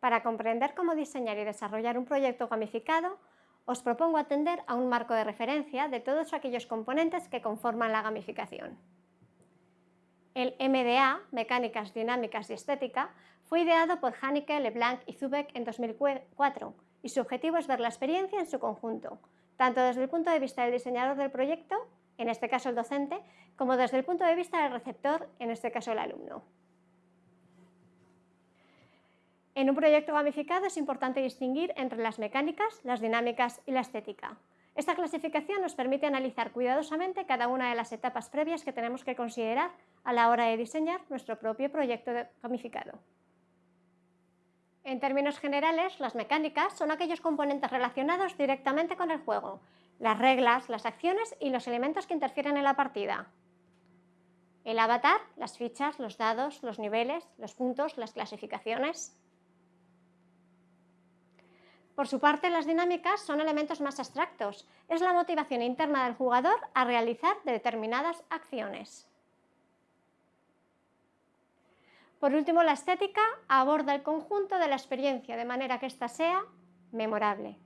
Para comprender cómo diseñar y desarrollar un proyecto gamificado, os propongo atender a un marco de referencia de todos aquellos componentes que conforman la gamificación. El MDA, Mecánicas Dinámicas y Estética, fue ideado por Haneke, Leblanc y Zubek en 2004 y su objetivo es ver la experiencia en su conjunto, tanto desde el punto de vista del diseñador del proyecto, en este caso el docente, como desde el punto de vista del receptor, en este caso el alumno. En un proyecto gamificado es importante distinguir entre las mecánicas, las dinámicas y la estética. Esta clasificación nos permite analizar cuidadosamente cada una de las etapas previas que tenemos que considerar a la hora de diseñar nuestro propio proyecto gamificado. En términos generales, las mecánicas son aquellos componentes relacionados directamente con el juego, las reglas, las acciones y los elementos que interfieren en la partida. El avatar, las fichas, los dados, los niveles, los puntos, las clasificaciones. Por su parte, las dinámicas son elementos más abstractos. Es la motivación interna del jugador a realizar determinadas acciones. Por último, la estética aborda el conjunto de la experiencia de manera que ésta sea memorable.